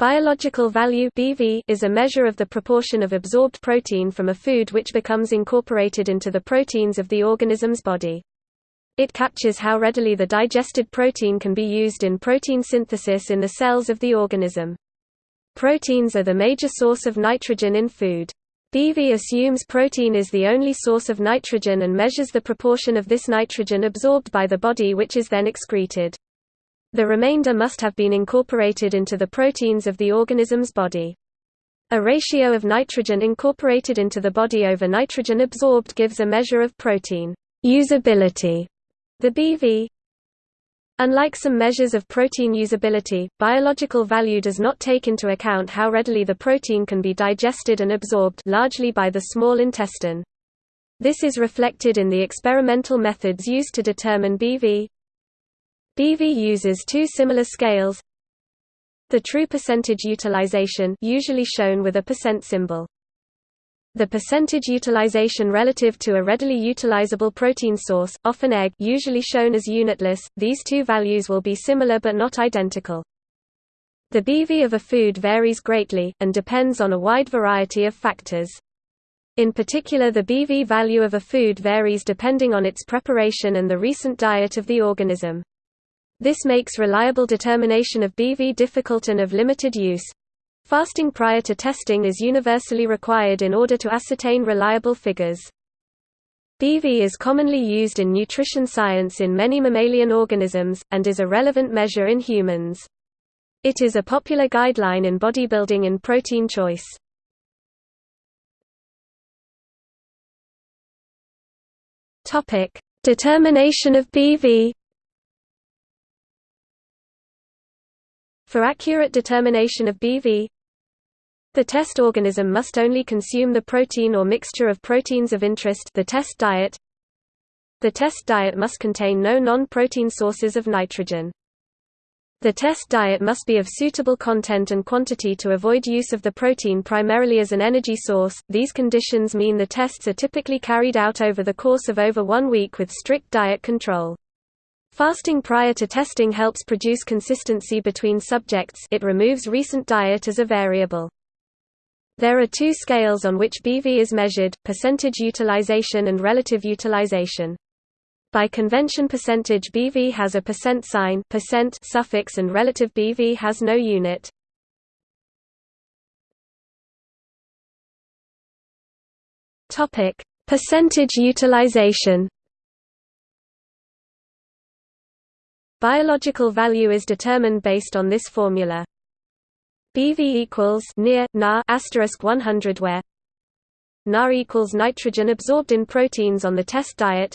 Biological value BV is a measure of the proportion of absorbed protein from a food which becomes incorporated into the proteins of the organism's body. It captures how readily the digested protein can be used in protein synthesis in the cells of the organism. Proteins are the major source of nitrogen in food. BV assumes protein is the only source of nitrogen and measures the proportion of this nitrogen absorbed by the body which is then excreted. The remainder must have been incorporated into the proteins of the organism's body. A ratio of nitrogen incorporated into the body over nitrogen absorbed gives a measure of protein usability. The BV Unlike some measures of protein usability, biological value does not take into account how readily the protein can be digested and absorbed largely by the small intestine. This is reflected in the experimental methods used to determine BV. BV uses two similar scales. The true percentage utilization usually shown with a percent symbol. The percentage utilization relative to a readily utilizable protein source, often egg usually shown as unitless, these two values will be similar but not identical. The BV of a food varies greatly, and depends on a wide variety of factors. In particular the BV value of a food varies depending on its preparation and the recent diet of the organism. This makes reliable determination of BV difficult and of limited use. Fasting prior to testing is universally required in order to ascertain reliable figures. BV is commonly used in nutrition science in many mammalian organisms, and is a relevant measure in humans. It is a popular guideline in bodybuilding and protein choice. Determination of BV For accurate determination of BV, the test organism must only consume the protein or mixture of proteins of interest the test diet. The test diet must contain no non-protein sources of nitrogen. The test diet must be of suitable content and quantity to avoid use of the protein primarily as an energy source. These conditions mean the tests are typically carried out over the course of over one week with strict diet control. Fasting prior to testing helps produce consistency between subjects it removes recent diet as a variable. There are two scales on which BV is measured, percentage utilization and relative utilization. By convention percentage BV has a percent sign percent suffix and relative BV has no unit. Percentage utilization Biological value is determined based on this formula. BV equals near na asterisk 100 where Na equals nitrogen absorbed in proteins on the test diet.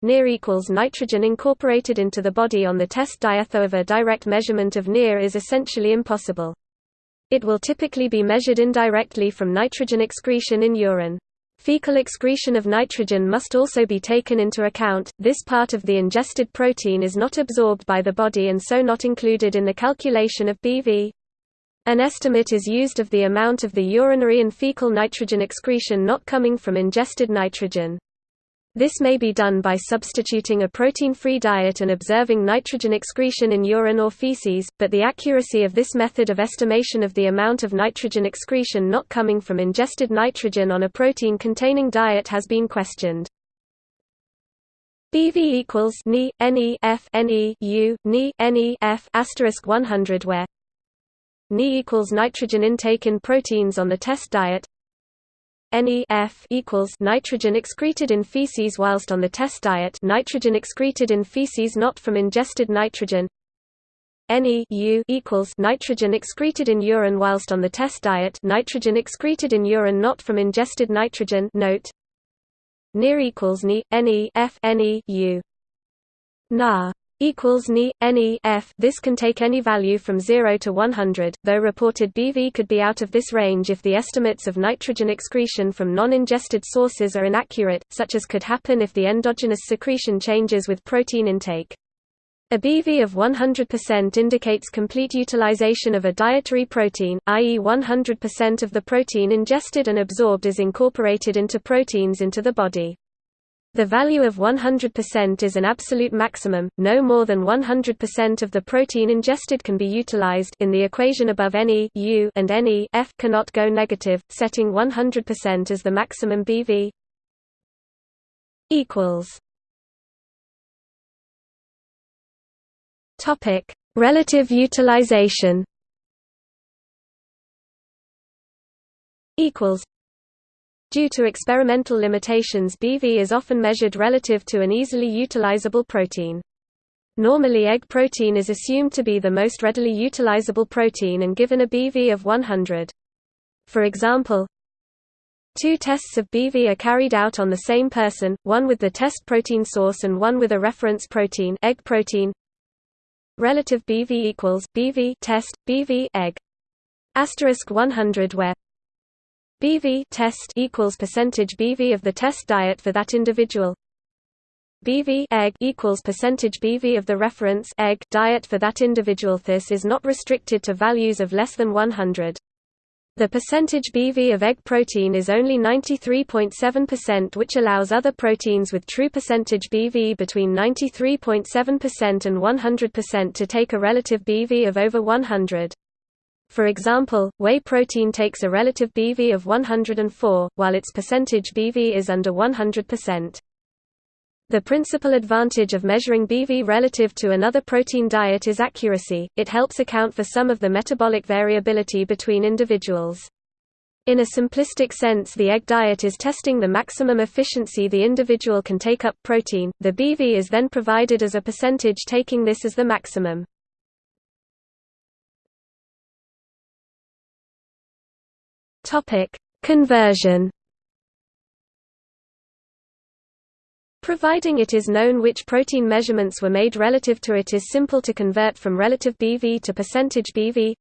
Near equals nitrogen incorporated into the body on the test diet. However, direct measurement of near is essentially impossible. It will typically be measured indirectly from nitrogen excretion in urine. Fecal excretion of nitrogen must also be taken into account, this part of the ingested protein is not absorbed by the body and so not included in the calculation of BV. An estimate is used of the amount of the urinary and fecal nitrogen excretion not coming from ingested nitrogen. This may be done by substituting a protein-free diet and observing nitrogen excretion in urine or feces, but the accuracy of this method of estimation of the amount of nitrogen excretion not coming from ingested nitrogen on a protein-containing diet has been questioned. BV equals Ni Ne F Ne U Ne F asterisk 100 where Ni equals nitrogen intake in proteins on the test diet NEF equals nitrogen excreted in feces whilst on the test diet nitrogen excreted in feces not from ingested nitrogen. NEU equals nitrogen excreted in urine whilst on the test diet nitrogen excreted in urine not from ingested nitrogen note. Near equals NEU Na equals Ni, F. This can take any value from 0 to 100, though reported BV could be out of this range if the estimates of nitrogen excretion from non-ingested sources are inaccurate, such as could happen if the endogenous secretion changes with protein intake. A BV of 100% indicates complete utilization of a dietary protein, i.e. 100% of the protein ingested and absorbed is incorporated into proteins into the body. The value of 100% is an absolute maximum, no more than 100% of the protein ingested can be utilized in the equation above any U and any F cannot go negative, setting 100% as the maximum BV equals. Topic: Relative utilization. Equals Due to experimental limitations BV is often measured relative to an easily utilizable protein. Normally egg protein is assumed to be the most readily utilizable protein and given a BV of 100. For example, two tests of BV are carried out on the same person, one with the test protein source and one with a reference protein egg protein. Relative BV equals BV test BV egg asterisk 100 where BV test equals percentage BV of the test diet for that individual. BV egg equals percentage BV of the reference egg diet for that individual. This is not restricted to values of less than 100. The percentage BV of egg protein is only 93.7% which allows other proteins with true percentage BV between 93.7% and 100% to take a relative BV of over 100. For example, whey protein takes a relative BV of 104, while its percentage BV is under 100%. The principal advantage of measuring BV relative to another protein diet is accuracy, it helps account for some of the metabolic variability between individuals. In a simplistic sense the egg diet is testing the maximum efficiency the individual can take up protein, the BV is then provided as a percentage taking this as the maximum. Topic: Conversion. Providing it is known which protein measurements were made relative to it is simple to convert from relative BV to percentage BV.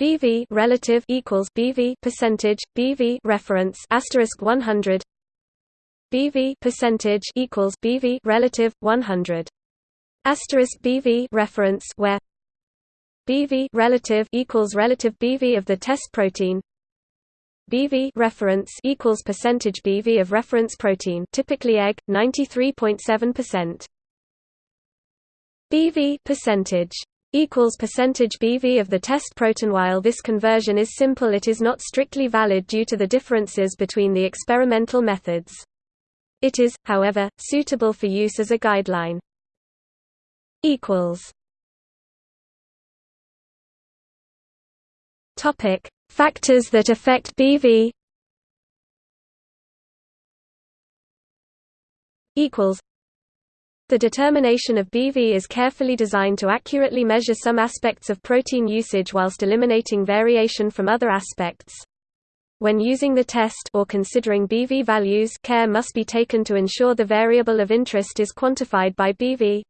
BV relative equals BV percentage BV reference asterisk 100. BV percentage equals BV relative 100. Asterisk BV reference where BV relative equals relative BV of the test protein BV reference equals percentage BV of reference protein, typically egg, 93.7%. BV percentage equals percentage BV of the test protein. While this conversion is simple, it is not strictly valid due to the differences between the experimental methods. It is, however, suitable for use as a guideline. Equals. Topic Factors that affect BV equals the determination of BV is carefully designed to accurately measure some aspects of protein usage whilst eliminating variation from other aspects. When using the test or considering BV values care must be taken to ensure the variable of interest is quantified by BV.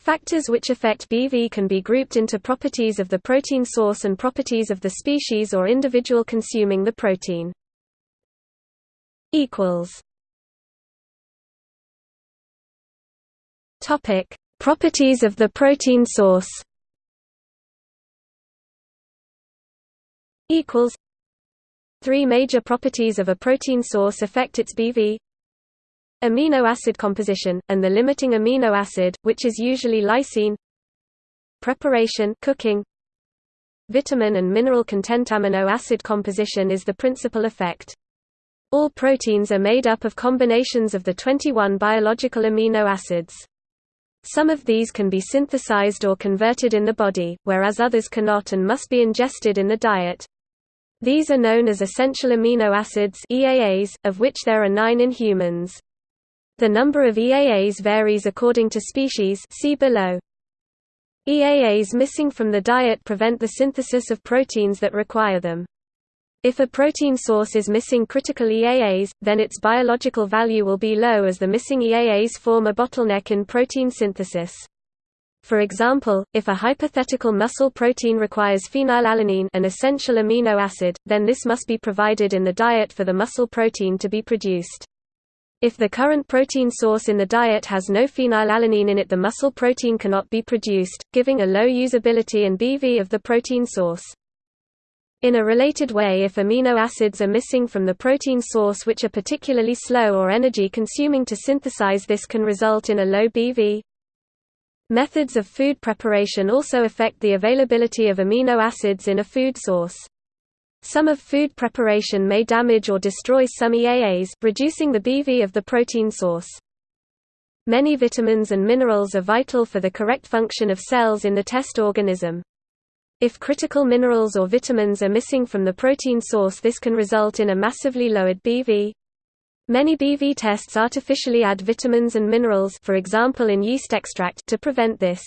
Factors which affect BV can be grouped into properties of the protein source and properties of the species or individual consuming the protein. Topic: Properties of the protein source. Equals. Three major properties of a protein source affect its BV amino acid composition, and the limiting amino acid, which is usually lysine preparation cooking, vitamin and mineral content amino acid composition is the principal effect. All proteins are made up of combinations of the 21 biological amino acids. Some of these can be synthesized or converted in the body, whereas others cannot and must be ingested in the diet. These are known as essential amino acids of which there are nine in humans. The number of EAAs varies according to species see below. EAAs missing from the diet prevent the synthesis of proteins that require them. If a protein source is missing critical EAAs, then its biological value will be low as the missing EAAs form a bottleneck in protein synthesis. For example, if a hypothetical muscle protein requires phenylalanine an essential amino acid, then this must be provided in the diet for the muscle protein to be produced. If the current protein source in the diet has no phenylalanine in it the muscle protein cannot be produced, giving a low usability and BV of the protein source. In a related way if amino acids are missing from the protein source which are particularly slow or energy-consuming to synthesize this can result in a low BV. Methods of food preparation also affect the availability of amino acids in a food source. Some of food preparation may damage or destroy some EAAs, reducing the BV of the protein source. Many vitamins and minerals are vital for the correct function of cells in the test organism. If critical minerals or vitamins are missing from the protein source this can result in a massively lowered BV. Many BV tests artificially add vitamins and minerals for example in yeast extract to prevent this.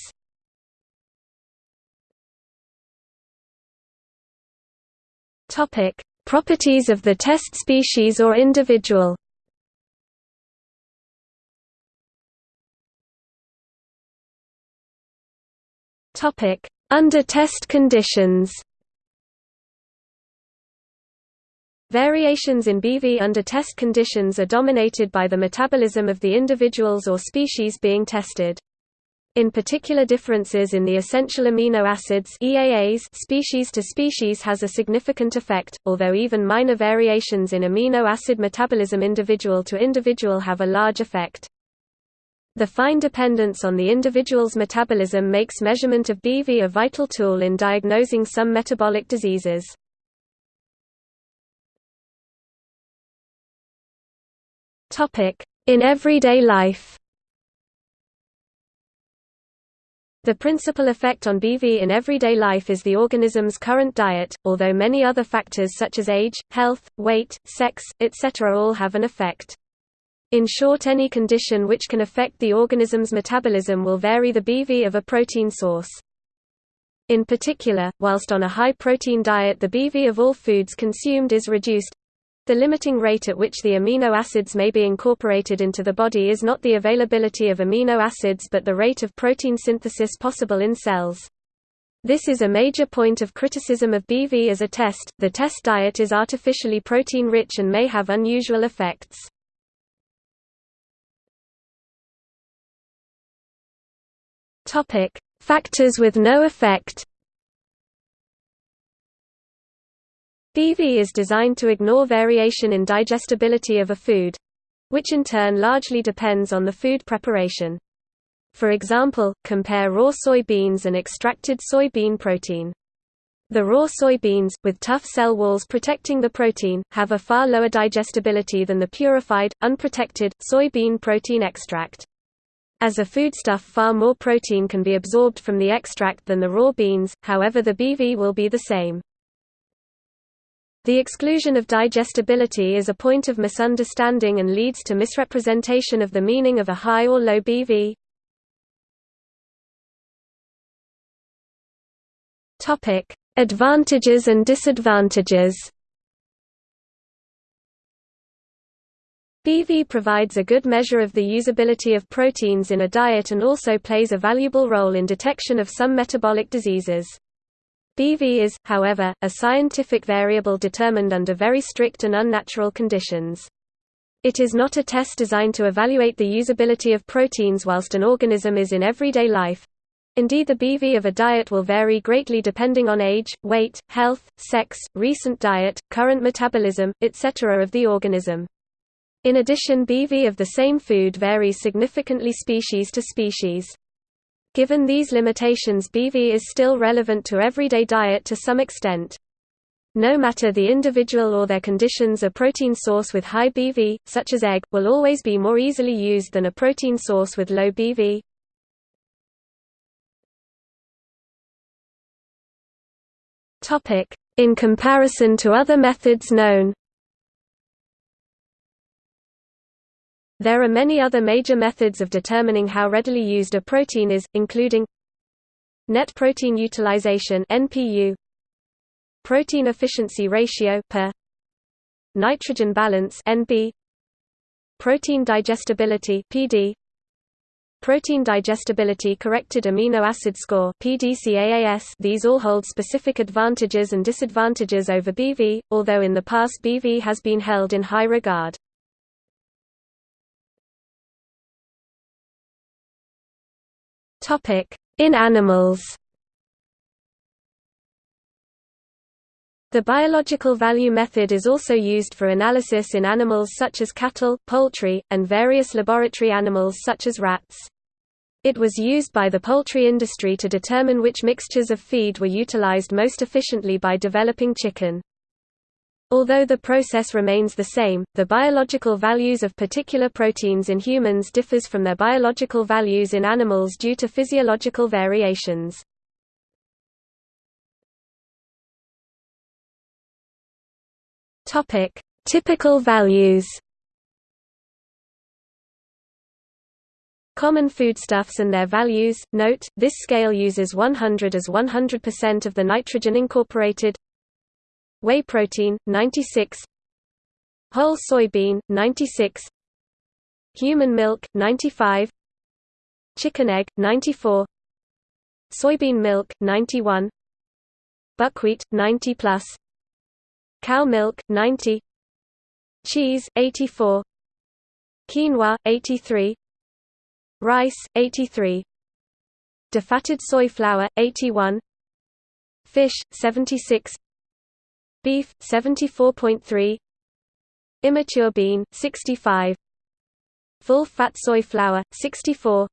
Topic: Properties of the test species or individual. Topic: Under test conditions. Variations in BV under test conditions are dominated by the metabolism of the individuals or species being tested. In particular differences in the essential amino acids EAAs species to species has a significant effect, although even minor variations in amino acid metabolism individual to individual have a large effect. The fine dependence on the individual's metabolism makes measurement of BV a vital tool in diagnosing some metabolic diseases. In everyday life The principal effect on BV in everyday life is the organism's current diet, although many other factors such as age, health, weight, sex, etc. all have an effect. In short any condition which can affect the organism's metabolism will vary the BV of a protein source. In particular, whilst on a high-protein diet the BV of all foods consumed is reduced, the limiting rate at which the amino acids may be incorporated into the body is not the availability of amino acids but the rate of protein synthesis possible in cells. This is a major point of criticism of BV as a test. The test diet is artificially protein rich and may have unusual effects. Topic: Factors with no effect. BV is designed to ignore variation in digestibility of a food which in turn largely depends on the food preparation. For example, compare raw soybeans and extracted soybean protein. The raw soybeans, with tough cell walls protecting the protein, have a far lower digestibility than the purified, unprotected, soybean protein extract. As a foodstuff far more protein can be absorbed from the extract than the raw beans, however the BV will be the same. The exclusion of digestibility is a point of misunderstanding and leads to misrepresentation of the meaning of a high or low BV. Topic: Advantages and disadvantages. BV provides a good measure of the usability of proteins in a diet and also plays a valuable role in detection of some metabolic diseases. BV is, however, a scientific variable determined under very strict and unnatural conditions. It is not a test designed to evaluate the usability of proteins whilst an organism is in everyday life. Indeed the BV of a diet will vary greatly depending on age, weight, health, sex, recent diet, current metabolism, etc. of the organism. In addition BV of the same food varies significantly species to species. Given these limitations BV is still relevant to everyday diet to some extent. No matter the individual or their conditions a protein source with high BV, such as egg, will always be more easily used than a protein source with low BV. In comparison to other methods known There are many other major methods of determining how readily used a protein is, including net protein utilization (NPU), protein efficiency ratio per nitrogen balance (NB), protein digestibility (PD), protein digestibility corrected amino acid score (PDCAAS). These all hold specific advantages and disadvantages over BV, although in the past BV has been held in high regard. In animals The biological value method is also used for analysis in animals such as cattle, poultry, and various laboratory animals such as rats. It was used by the poultry industry to determine which mixtures of feed were utilized most efficiently by developing chicken. Although the process remains the same, the biological values of particular proteins in humans differs from their biological values in animals due to physiological variations. Topic: Typical values. Common foodstuffs and their values. Note, this scale uses 100 as 100% of the nitrogen incorporated. Whey protein 96. Whole soybean 96. Human milk 95. Chicken egg 94. Soybean milk 91. Buckwheat 90 plus. Cow milk 90. Cheese 84. Quinoa 83 rice 83 defatted soy flour 81 fish 76 beef 74.3 immature bean 65 full fat soy flour 64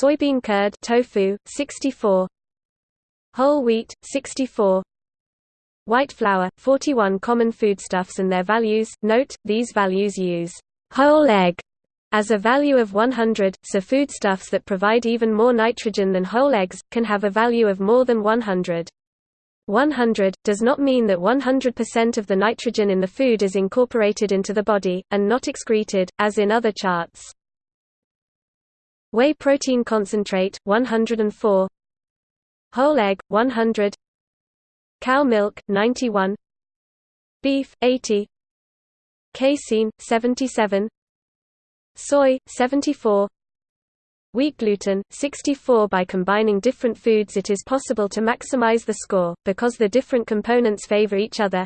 soybean curd tofu 64 whole wheat 64 white flour 41 common foodstuffs and their values. Note these values use whole egg as a value of 100, so foodstuffs that provide even more nitrogen than whole eggs, can have a value of more than 100. 100, does not mean that 100% of the nitrogen in the food is incorporated into the body, and not excreted, as in other charts. Whey protein concentrate, 104 Whole egg, 100 Cow milk, 91 Beef, 80 Casein, 77 soy 74 wheat gluten 64 by combining different foods it is possible to maximize the score because the different components favor each other.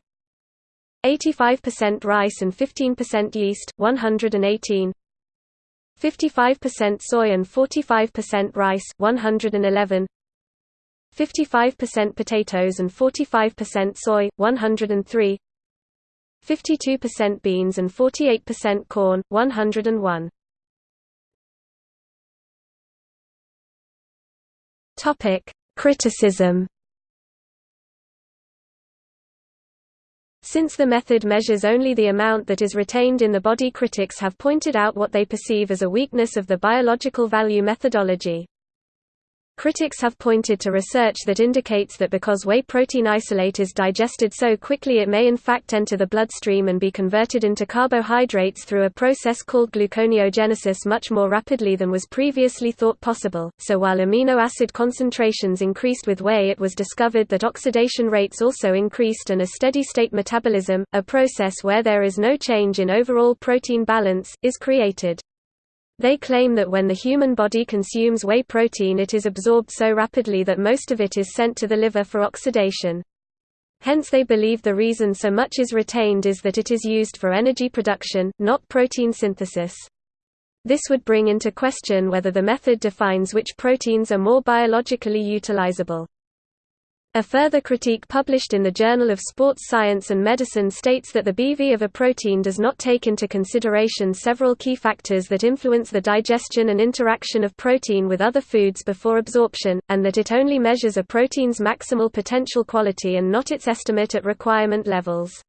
85% rice and 15% yeast 118 55% soy and 45% rice 111 55% potatoes and 45% soy 103 52% beans and 48% corn, 101. Topic: Criticism. Since the method measures only the amount that is retained in the body critics have pointed out what they perceive as a weakness of the biological value methodology. Critics have pointed to research that indicates that because whey protein isolate is digested so quickly it may in fact enter the bloodstream and be converted into carbohydrates through a process called gluconeogenesis much more rapidly than was previously thought possible. So while amino acid concentrations increased with whey it was discovered that oxidation rates also increased and a steady-state metabolism, a process where there is no change in overall protein balance, is created. They claim that when the human body consumes whey protein it is absorbed so rapidly that most of it is sent to the liver for oxidation. Hence they believe the reason so much is retained is that it is used for energy production, not protein synthesis. This would bring into question whether the method defines which proteins are more biologically utilizable. A further critique published in the Journal of Sports Science and Medicine states that the BV of a protein does not take into consideration several key factors that influence the digestion and interaction of protein with other foods before absorption, and that it only measures a protein's maximal potential quality and not its estimate at requirement levels.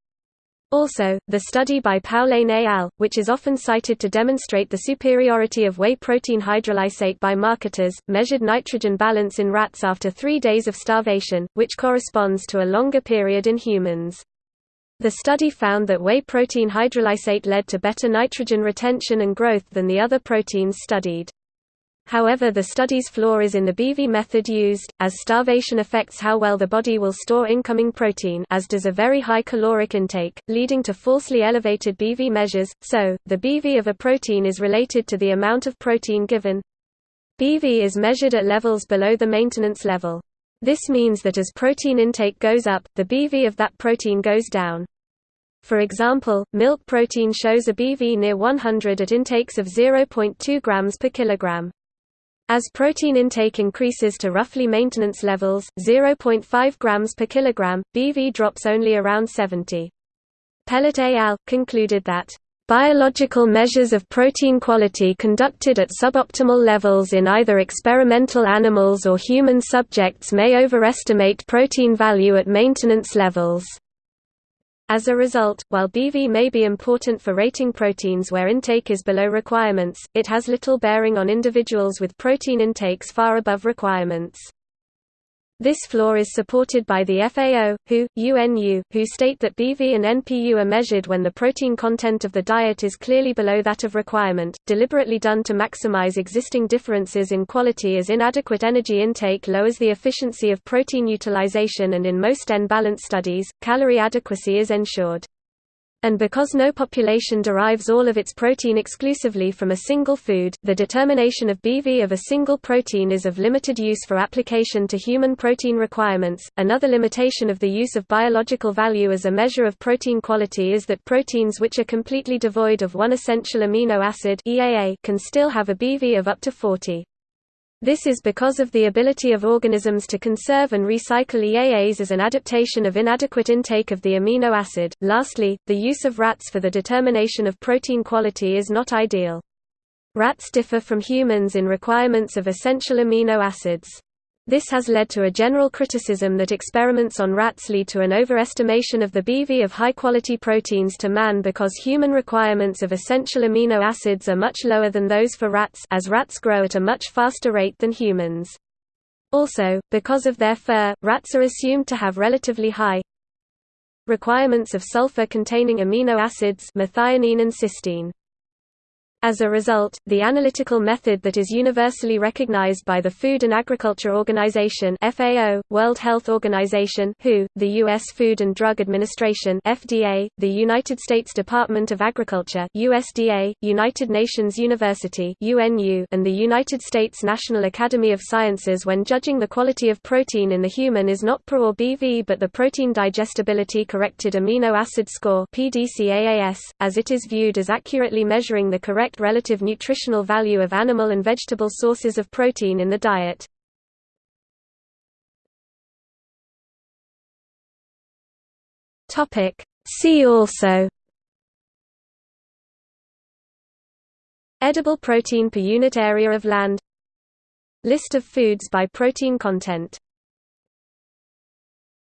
Also, the study by Poullain et al., which is often cited to demonstrate the superiority of whey protein hydrolysate by marketers, measured nitrogen balance in rats after three days of starvation, which corresponds to a longer period in humans. The study found that whey protein hydrolysate led to better nitrogen retention and growth than the other proteins studied. However the study's flaw is in the BV method used, as starvation affects how well the body will store incoming protein as does a very high caloric intake, leading to falsely elevated BV measures, so, the BV of a protein is related to the amount of protein given. BV is measured at levels below the maintenance level. This means that as protein intake goes up, the BV of that protein goes down. For example, milk protein shows a BV near 100 at intakes of 0.2 grams per kilogram. As protein intake increases to roughly maintenance levels 0.5 grams per kilogram, BV drops only around 70. Pellet al. concluded that Biological measures of protein quality conducted at suboptimal levels in either experimental animals or human subjects may overestimate protein value at maintenance levels. As a result, while BV may be important for rating proteins where intake is below requirements, it has little bearing on individuals with protein intakes far above requirements. This floor is supported by the FAO, WHO, UNU, who state that BV and NPU are measured when the protein content of the diet is clearly below that of requirement, deliberately done to maximize existing differences in quality as inadequate energy intake lowers the efficiency of protein utilization and in most N-balance studies, calorie adequacy is ensured. And because no population derives all of its protein exclusively from a single food, the determination of BV of a single protein is of limited use for application to human protein requirements. Another limitation of the use of biological value as a measure of protein quality is that proteins which are completely devoid of one essential amino acid EAA can still have a BV of up to 40. This is because of the ability of organisms to conserve and recycle EAAs as an adaptation of inadequate intake of the amino acid. Lastly, the use of rats for the determination of protein quality is not ideal. Rats differ from humans in requirements of essential amino acids. This has led to a general criticism that experiments on rats lead to an overestimation of the BV of high-quality proteins to man because human requirements of essential amino acids are much lower than those for rats as rats grow at a much faster rate than humans. Also, because of their fur, rats are assumed to have relatively high requirements of sulfur-containing amino acids methionine and cysteine. As a result, the analytical method that is universally recognized by the Food and Agriculture Organization (FAO), World Health Organization (WHO), the US Food and Drug Administration (FDA), the United States Department of Agriculture (USDA), United Nations University (UNU), and the United States National Academy of Sciences when judging the quality of protein in the human is not PRO or BV but the protein digestibility corrected amino acid score (PDCAAS), as it is viewed as accurately measuring the correct relative nutritional value of animal and vegetable sources of protein in the diet. See also Edible protein per unit area of land List of foods by protein content